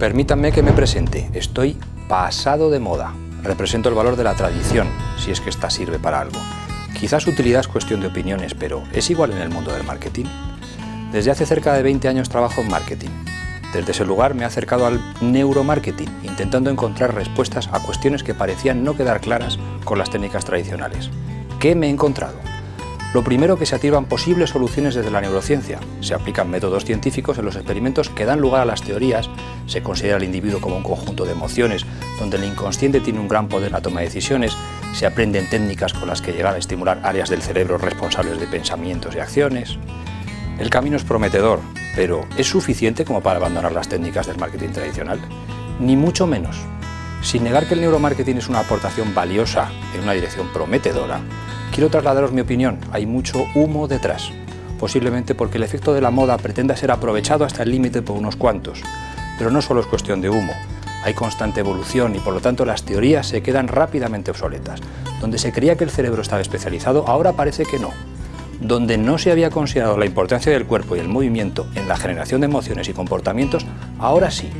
Permítanme que me presente. Estoy pasado de moda. Represento el valor de la tradición, si es que esta sirve para algo. Quizás utilidad es cuestión de opiniones, pero ¿es igual en el mundo del marketing? Desde hace cerca de 20 años trabajo en marketing. Desde ese lugar me he acercado al neuromarketing, intentando encontrar respuestas a cuestiones que parecían no quedar claras con las técnicas tradicionales. ¿Qué me he encontrado? Lo primero que se activan posibles soluciones desde la neurociencia. Se aplican métodos científicos en los experimentos que dan lugar a las teorías, se considera al individuo como un conjunto de emociones, donde el inconsciente tiene un gran poder en la toma de decisiones, se aprenden técnicas con las que llegar a estimular áreas del cerebro responsables de pensamientos y acciones. El camino es prometedor, pero ¿es suficiente como para abandonar las técnicas del marketing tradicional? Ni mucho menos. Sin negar que el neuromarketing es una aportación valiosa en una dirección prometedora, quiero trasladaros mi opinión, hay mucho humo detrás, posiblemente porque el efecto de la moda pretenda ser aprovechado hasta el límite por unos cuantos, pero no solo es cuestión de humo, hay constante evolución y por lo tanto las teorías se quedan rápidamente obsoletas. Donde se creía que el cerebro estaba especializado, ahora parece que no. Donde no se había considerado la importancia del cuerpo y el movimiento en la generación de emociones y comportamientos, ahora sí.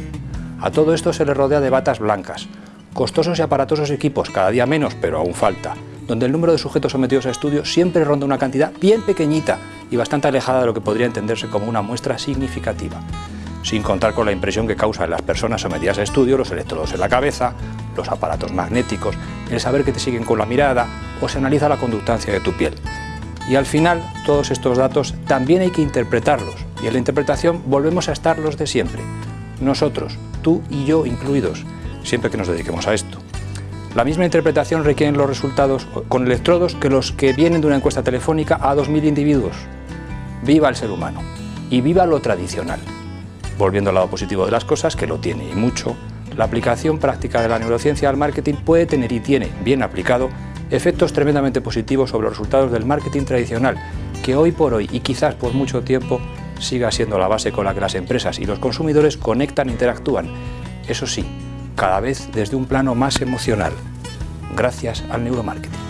A todo esto se le rodea de batas blancas, costosos y aparatosos equipos, cada día menos, pero aún falta, donde el número de sujetos sometidos a estudio siempre ronda una cantidad bien pequeñita y bastante alejada de lo que podría entenderse como una muestra significativa, sin contar con la impresión que causa en las personas sometidas a estudio los electrodos en la cabeza, los aparatos magnéticos, el saber que te siguen con la mirada o se analiza la conductancia de tu piel. Y al final, todos estos datos también hay que interpretarlos, y en la interpretación volvemos a estar los de siempre, nosotros, tú y yo incluidos, siempre que nos dediquemos a esto. La misma interpretación requieren los resultados con electrodos que los que vienen de una encuesta telefónica a 2.000 individuos. Viva el ser humano y viva lo tradicional. Volviendo al lado positivo de las cosas, que lo tiene y mucho, la aplicación práctica de la neurociencia al marketing puede tener y tiene, bien aplicado, efectos tremendamente positivos sobre los resultados del marketing tradicional, que hoy por hoy y quizás por mucho tiempo siga siendo la base con la que las empresas y los consumidores conectan e interactúan. Eso sí, cada vez desde un plano más emocional, gracias al neuromarketing.